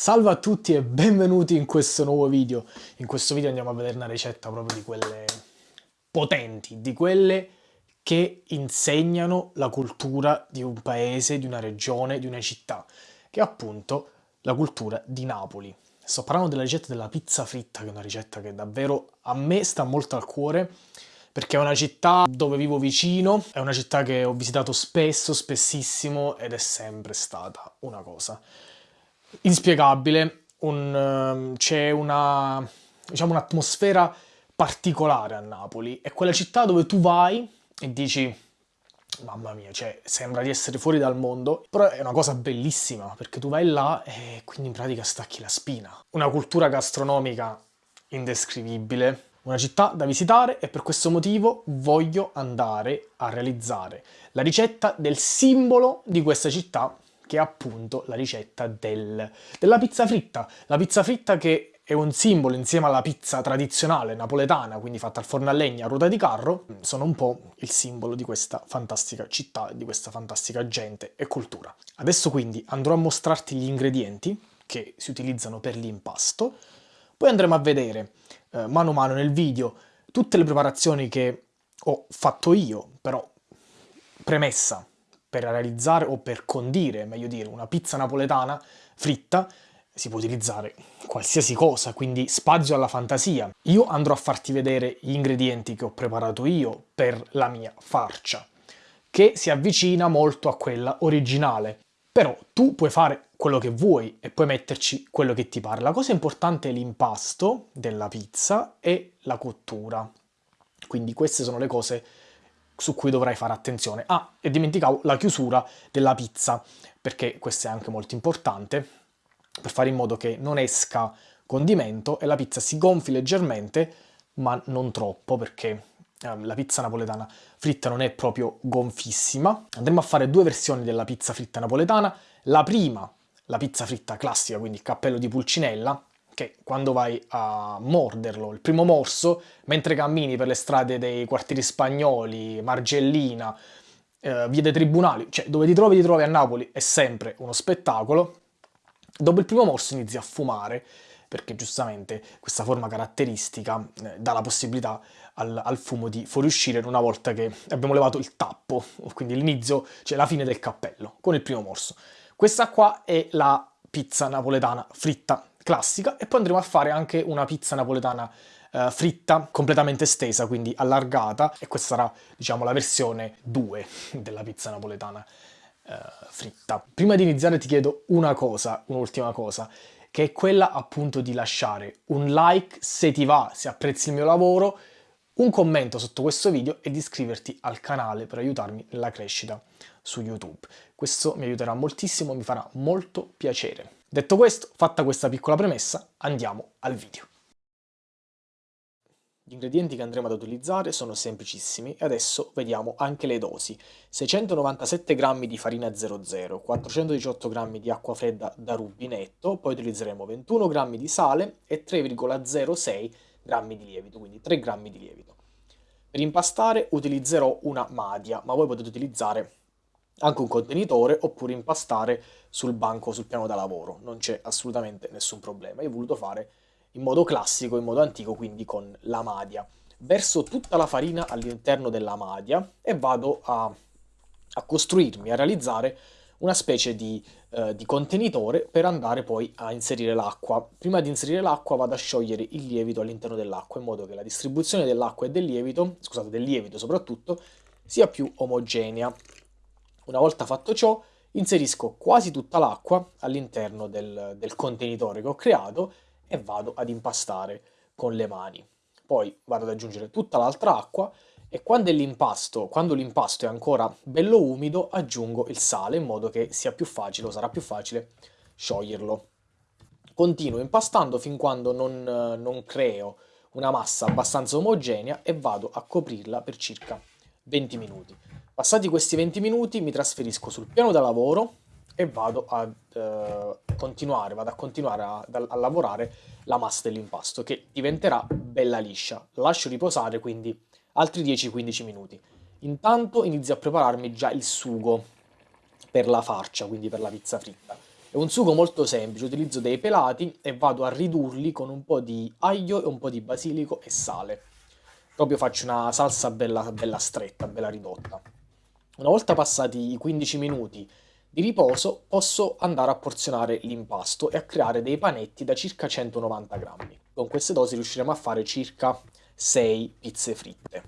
Salve a tutti e benvenuti in questo nuovo video. In questo video andiamo a vedere una ricetta proprio di quelle potenti, di quelle che insegnano la cultura di un paese, di una regione, di una città, che è appunto la cultura di Napoli. Sto parlando della ricetta della pizza fritta, che è una ricetta che davvero a me sta molto al cuore, perché è una città dove vivo vicino, è una città che ho visitato spesso, spessissimo, ed è sempre stata una cosa inspiegabile, un, ehm, c'è una, diciamo, un'atmosfera particolare a Napoli, è quella città dove tu vai e dici mamma mia, cioè sembra di essere fuori dal mondo, però è una cosa bellissima perché tu vai là e quindi in pratica stacchi la spina. Una cultura gastronomica indescrivibile, una città da visitare e per questo motivo voglio andare a realizzare la ricetta del simbolo di questa città che è appunto la ricetta del, della pizza fritta. La pizza fritta che è un simbolo insieme alla pizza tradizionale napoletana, quindi fatta al forno a legna a ruota di carro, sono un po' il simbolo di questa fantastica città, di questa fantastica gente e cultura. Adesso quindi andrò a mostrarti gli ingredienti che si utilizzano per l'impasto, poi andremo a vedere eh, mano a mano nel video tutte le preparazioni che ho fatto io, però premessa, per realizzare o per condire, meglio dire, una pizza napoletana fritta si può utilizzare qualsiasi cosa, quindi spazio alla fantasia. Io andrò a farti vedere gli ingredienti che ho preparato io per la mia farcia, che si avvicina molto a quella originale. Però tu puoi fare quello che vuoi e puoi metterci quello che ti pare. La cosa importante è l'impasto della pizza e la cottura. Quindi queste sono le cose su cui dovrai fare attenzione. Ah, e dimenticavo la chiusura della pizza, perché questo è anche molto importante, per fare in modo che non esca condimento e la pizza si gonfi leggermente, ma non troppo, perché eh, la pizza napoletana fritta non è proprio gonfissima. Andremo a fare due versioni della pizza fritta napoletana. La prima, la pizza fritta classica, quindi il cappello di Pulcinella, che quando vai a morderlo, il primo morso, mentre cammini per le strade dei quartieri spagnoli, Margellina, eh, via dei tribunali, cioè dove ti trovi ti trovi a Napoli, è sempre uno spettacolo. Dopo il primo morso inizi a fumare, perché giustamente questa forma caratteristica eh, dà la possibilità al, al, fumo di fuoriuscire una volta che abbiamo levato il tappo, quindi l'inizio, cioè la fine del cappello, con il primo morso. Questa qua è la pizza napoletana fritta classica e poi andremo a fare anche una pizza napoletana eh, fritta, completamente stesa, quindi allargata e questa sarà diciamo la versione 2 della pizza napoletana eh, fritta. Prima di iniziare ti chiedo una cosa, un'ultima cosa, che è quella appunto di lasciare un like se ti va, se apprezzi il mio lavoro, un commento sotto questo video e di iscriverti al canale per aiutarmi nella crescita su YouTube. Questo mi aiuterà moltissimo, mi farà molto piacere. Detto questo, fatta questa piccola premessa, andiamo al video. Gli ingredienti che andremo ad utilizzare sono semplicissimi e adesso vediamo anche le dosi. 697 g di farina 00, 418 g di acqua fredda da rubinetto, poi utilizzeremo 21 g di sale e 3,06 g di lievito, quindi 3 g di lievito. Per impastare utilizzerò una madia, ma voi potete utilizzare anche un contenitore oppure impastare sul banco, sul piano da lavoro, non c'è assolutamente nessun problema. Io ho voluto fare in modo classico, in modo antico, quindi con la madia. Verso tutta la farina all'interno della madia e vado a, a, costruirmi, a realizzare una specie di, eh, di contenitore per andare poi a inserire l'acqua. Prima di inserire l'acqua vado a sciogliere il lievito all'interno dell'acqua in modo che la distribuzione dell'acqua e del lievito, scusate, del lievito soprattutto, sia più omogenea. Una volta fatto ciò, inserisco quasi tutta l'acqua all'interno del, del contenitore che ho creato e vado ad impastare con le mani. Poi vado ad aggiungere tutta l'altra acqua e quando l'impasto, è ancora bello umido aggiungo il sale in modo che sia più facile sarà più facile scioglierlo. Continuo impastando fin quando non, non creo una massa abbastanza omogenea e vado a coprirla per circa 20 minuti. Passati questi 20 minuti mi trasferisco sul piano da lavoro e vado a eh, continuare, vado a, continuare a, a, lavorare la massa dell'impasto che diventerà bella liscia. La lascio riposare quindi altri 10-15 minuti. Intanto inizio a prepararmi già il sugo per la farcia, quindi per la pizza fritta. È un sugo molto semplice, utilizzo dei pelati e vado a ridurli con un po' di aglio e un po' di basilico e sale. Proprio faccio una salsa bella, bella stretta, bella ridotta. Una volta passati i 15 minuti di riposo posso andare a porzionare l'impasto e a creare dei panetti da circa 190 grammi. Con queste dosi riusciremo a fare circa 6 pizze fritte.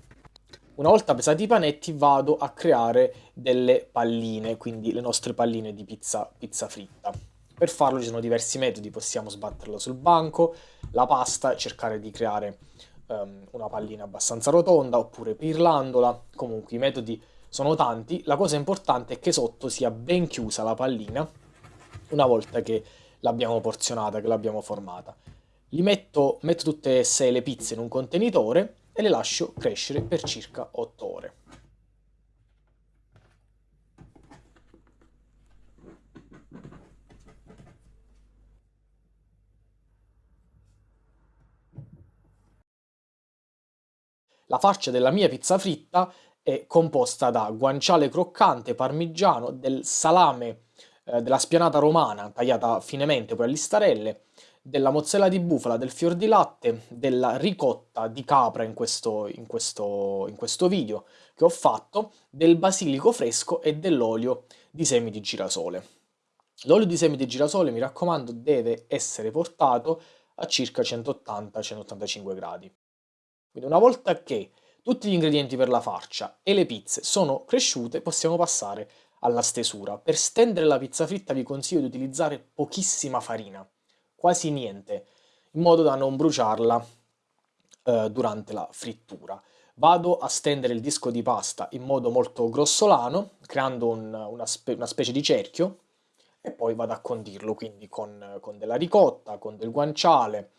Una volta pesati i panetti vado a creare delle palline, quindi le nostre palline di pizza, pizza fritta. Per farlo ci sono diversi metodi, possiamo sbatterla sul banco, la pasta, cercare di creare um, una pallina abbastanza rotonda oppure pirlandola, comunque i metodi sono tanti, la cosa importante è che sotto sia ben chiusa la pallina una volta che l'abbiamo porzionata, che l'abbiamo formata. Li metto, metto tutte e sei le pizze in un contenitore e le lascio crescere per circa 8 ore. La farcia della mia pizza fritta è composta da guanciale croccante, parmigiano, del salame eh, della spianata romana tagliata finemente poi a listarelle, della mozzarella di bufala, del fior di latte, della ricotta di capra in questo, in questo, in questo video che ho fatto, del basilico fresco e dell'olio di semi di girasole. L'olio di semi di girasole, mi raccomando, deve essere portato a circa 180-185 gradi. Quindi una volta che tutti gli ingredienti per la farcia e le pizze sono cresciute, possiamo passare alla stesura. Per stendere la pizza fritta vi consiglio di utilizzare pochissima farina quasi niente, in modo da non bruciarla eh, durante la frittura. Vado a stendere il disco di pasta in modo molto grossolano, creando un, una, spe una, specie di cerchio, e poi vado a condirlo, quindi con, con della ricotta, con del guanciale,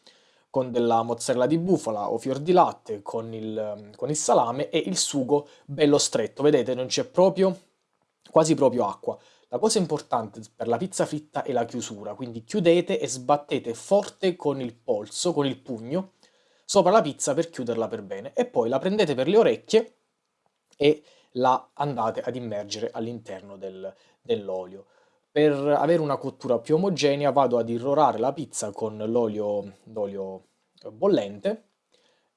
con della mozzarella di bufala o fior di latte, con il, con il salame e il sugo bello stretto. Vedete, non c'è proprio, quasi proprio acqua. La cosa importante per la pizza fritta è la chiusura, quindi chiudete e sbattete forte con il polso, con il pugno, sopra la pizza per chiuderla per bene e poi la prendete per le orecchie e la andate ad immergere all'interno del, dell'olio. Per avere una cottura più omogenea vado ad irrorare la pizza con l'olio bollente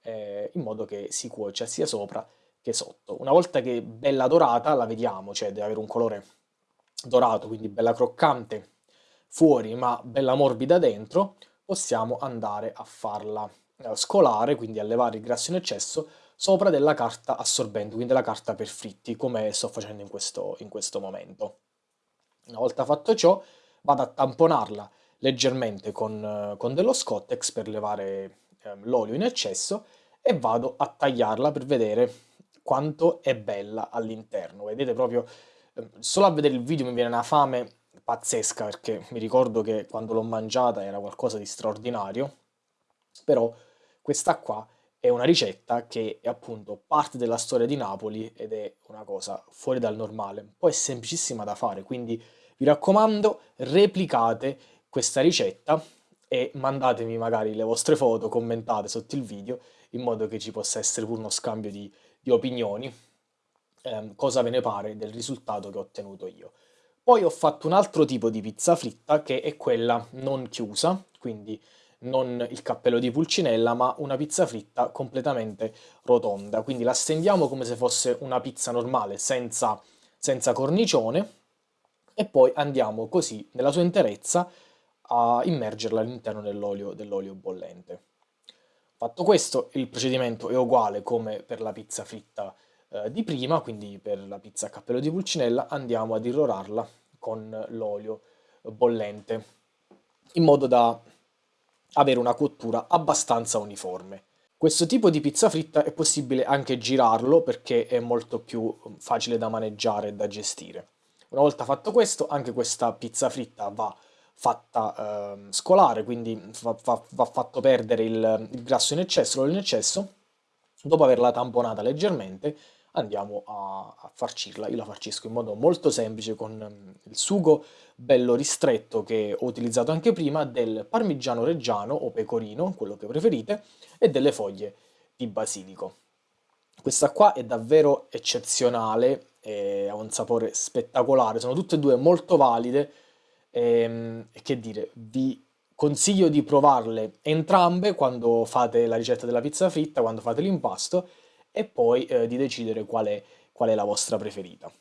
eh, in modo che si cuocia sia sopra che sotto. Una volta che è bella dorata la vediamo, cioè deve avere un colore dorato, quindi bella croccante fuori ma bella morbida dentro, possiamo andare a farla eh, scolare, quindi a levare il grasso in eccesso sopra della carta assorbente, quindi della carta per fritti, come sto facendo in questo, in questo momento. Una volta fatto ciò, vado a tamponarla leggermente con, con dello Scottex per levare eh, l'olio in eccesso e vado a tagliarla per vedere quanto è bella all'interno. Vedete proprio solo a vedere il video mi viene una fame pazzesca perché mi ricordo che quando l'ho mangiata era qualcosa di straordinario, però questa qua è una ricetta che è appunto parte della storia di Napoli ed è una cosa fuori dal normale, poi è semplicissima da fare, quindi vi raccomando replicate questa ricetta e mandatemi magari le vostre foto, commentate sotto il video in modo che ci possa essere pure uno scambio di, di opinioni ehm, cosa ve ne pare del risultato che ho ottenuto io. Poi ho fatto un altro tipo di pizza fritta che è quella non chiusa, quindi non il cappello di pulcinella, ma una pizza fritta completamente rotonda. Quindi la stendiamo come se fosse una pizza normale, senza, senza cornicione, e poi andiamo così, nella sua interezza, a immergerla all'interno dell'olio dell bollente. Fatto questo, il procedimento è uguale come per la pizza fritta eh, di prima, quindi per la pizza a cappello di pulcinella andiamo ad irrorarla con l'olio bollente, in modo da avere una cottura abbastanza uniforme. Questo tipo di pizza fritta è possibile anche girarlo perché è molto più facile da maneggiare e da gestire. Una volta fatto questo, anche questa pizza fritta va fatta eh, scolare, quindi va, va, va fatto perdere il, il grasso in eccesso, l'olio in eccesso. Dopo averla tamponata leggermente, andiamo a, a farcirla. Io la farcisco in modo molto semplice con mm, il sugo bello ristretto che ho utilizzato anche prima del parmigiano reggiano o pecorino, quello che preferite, e delle foglie di basilico. Questa qua è davvero eccezionale, ha un sapore spettacolare, sono tutte e due molto valide Ehm, E che dire, vi consiglio di provarle entrambe quando fate la ricetta della pizza fritta, quando fate l'impasto e poi eh, di decidere qual è, qual è la vostra preferita.